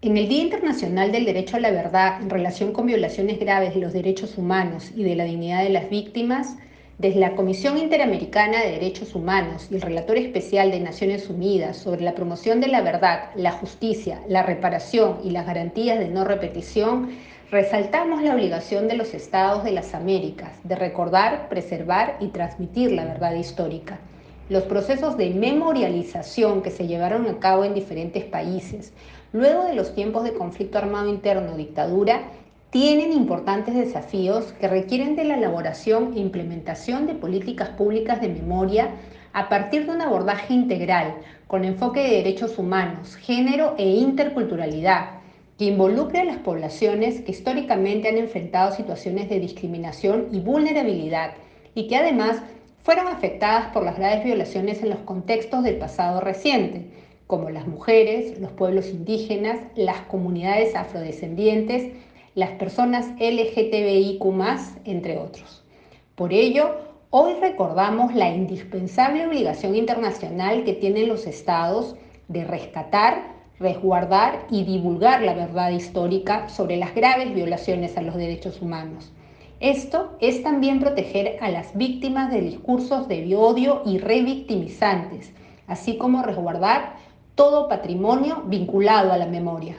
En el Día Internacional del Derecho a la Verdad en relación con violaciones graves de los derechos humanos y de la dignidad de las víctimas, desde la Comisión Interamericana de Derechos Humanos y el Relator Especial de Naciones Unidas sobre la promoción de la verdad, la justicia, la reparación y las garantías de no repetición, resaltamos la obligación de los Estados de las Américas de recordar, preservar y transmitir la verdad histórica los procesos de memorialización que se llevaron a cabo en diferentes países luego de los tiempos de conflicto armado interno dictadura tienen importantes desafíos que requieren de la elaboración e implementación de políticas públicas de memoria a partir de un abordaje integral con enfoque de derechos humanos, género e interculturalidad, que involucre a las poblaciones que históricamente han enfrentado situaciones de discriminación y vulnerabilidad y que además fueron afectadas por las graves violaciones en los contextos del pasado reciente, como las mujeres, los pueblos indígenas, las comunidades afrodescendientes, las personas LGTBIQ, entre otros. Por ello, hoy recordamos la indispensable obligación internacional que tienen los estados de rescatar, resguardar y divulgar la verdad histórica sobre las graves violaciones a los derechos humanos esto es también proteger a las víctimas de discursos de odio y revictimizantes, así como resguardar todo patrimonio vinculado a la memoria.